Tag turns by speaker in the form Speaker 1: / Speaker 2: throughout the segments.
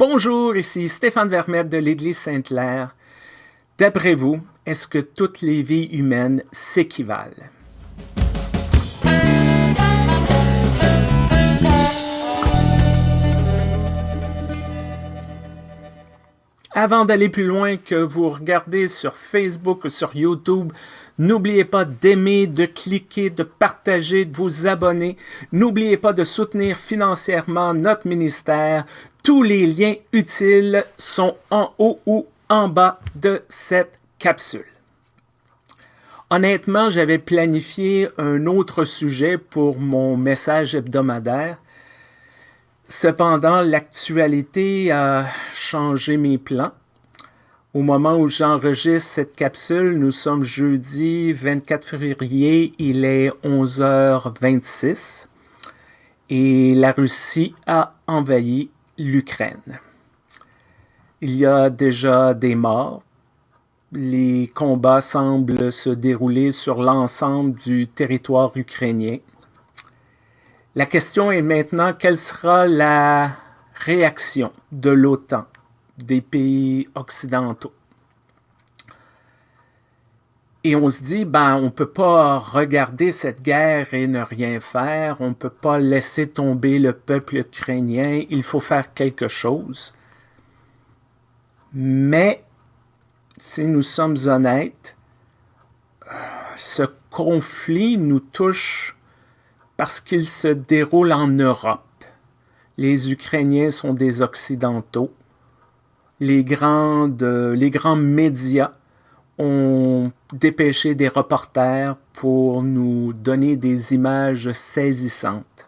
Speaker 1: Bonjour, ici Stéphane Vermette de l'Église Sainte-Claire. D'après vous, est-ce que toutes les vies humaines s'équivalent? Avant d'aller plus loin, que vous regardez sur Facebook ou sur YouTube, n'oubliez pas d'aimer, de cliquer, de partager, de vous abonner. N'oubliez pas de soutenir financièrement notre ministère. Tous les liens utiles sont en haut ou en bas de cette capsule. Honnêtement, j'avais planifié un autre sujet pour mon message hebdomadaire, Cependant, l'actualité a changé mes plans. Au moment où j'enregistre cette capsule, nous sommes jeudi 24 février, il est 11h26 et la Russie a envahi l'Ukraine. Il y a déjà des morts. Les combats semblent se dérouler sur l'ensemble du territoire ukrainien. La question est maintenant, quelle sera la réaction de l'OTAN, des pays occidentaux? Et on se dit, ben, on ne peut pas regarder cette guerre et ne rien faire, on ne peut pas laisser tomber le peuple ukrainien, il faut faire quelque chose. Mais, si nous sommes honnêtes, ce conflit nous touche parce qu'il se déroule en Europe. Les Ukrainiens sont des Occidentaux. Les, grandes, les grands médias ont dépêché des reporters pour nous donner des images saisissantes.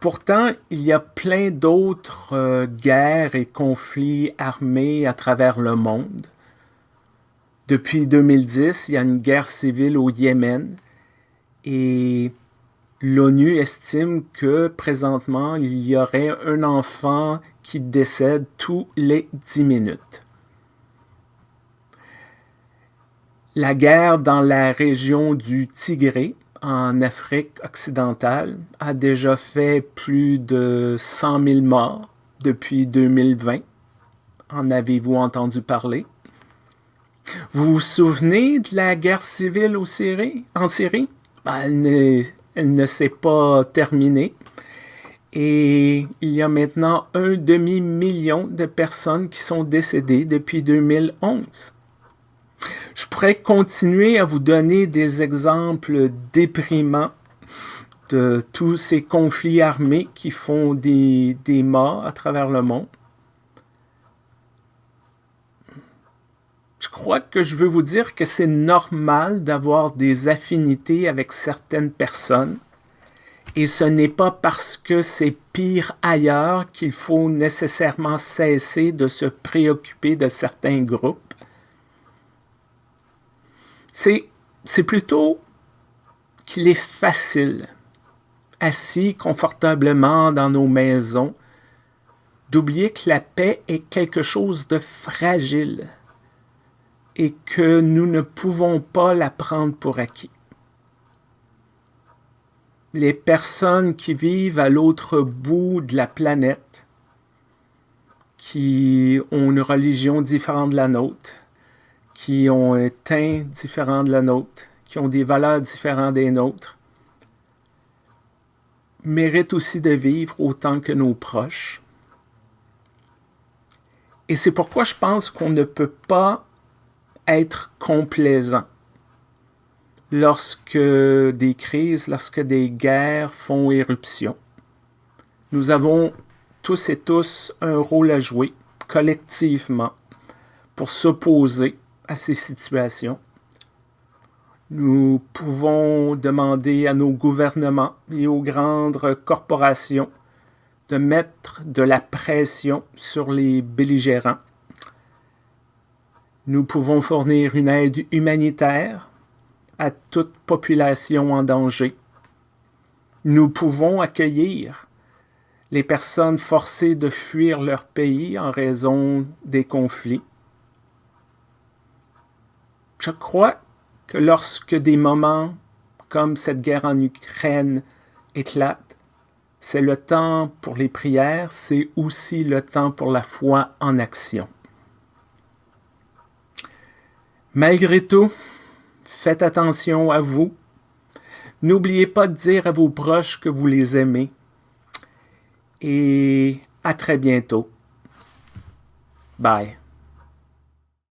Speaker 1: Pourtant, il y a plein d'autres euh, guerres et conflits armés à travers le monde. Depuis 2010, il y a une guerre civile au Yémen et l'ONU estime que présentement, il y aurait un enfant qui décède tous les 10 minutes. La guerre dans la région du Tigré, en Afrique occidentale, a déjà fait plus de 100 000 morts depuis 2020. En avez-vous entendu parler? Vous vous souvenez de la guerre civile en Syrie? Ben, elle ne, s'est pas terminée. Et il y a maintenant un demi-million de personnes qui sont décédées depuis 2011. Je pourrais continuer à vous donner des exemples déprimants de tous ces conflits armés qui font des morts à travers le monde. Je crois que je veux vous dire que c'est normal d'avoir des affinités avec certaines personnes et ce n'est pas parce que c'est pire ailleurs qu'il faut nécessairement cesser de se préoccuper de certains groupes. C'est plutôt qu'il est facile, assis confortablement dans nos maisons, d'oublier que la paix est quelque chose de fragile et que nous ne pouvons pas la prendre pour acquis. Les personnes qui vivent à l'autre bout de la planète, qui ont une religion différente de la nôtre, qui ont un teint différent de la nôtre, qui ont des valeurs différentes des nôtres, méritent aussi de vivre autant que nos proches. Et c'est pourquoi je pense qu'on ne peut pas être complaisant lorsque des crises, lorsque des guerres font éruption. Nous avons tous et tous un rôle à jouer collectivement pour s'opposer à ces situations. Nous pouvons demander à nos gouvernements et aux grandes corporations de mettre de la pression sur les belligérants nous pouvons fournir une aide humanitaire à toute population en danger. Nous pouvons accueillir les personnes forcées de fuir leur pays en raison des conflits. Je crois que lorsque des moments comme cette guerre en Ukraine éclatent, C'est le temps pour les prières, c'est aussi le temps pour la foi en action. Malgré tout, faites attention à vous. N'oubliez pas de dire à vos proches que vous les aimez. Et à très bientôt. Bye.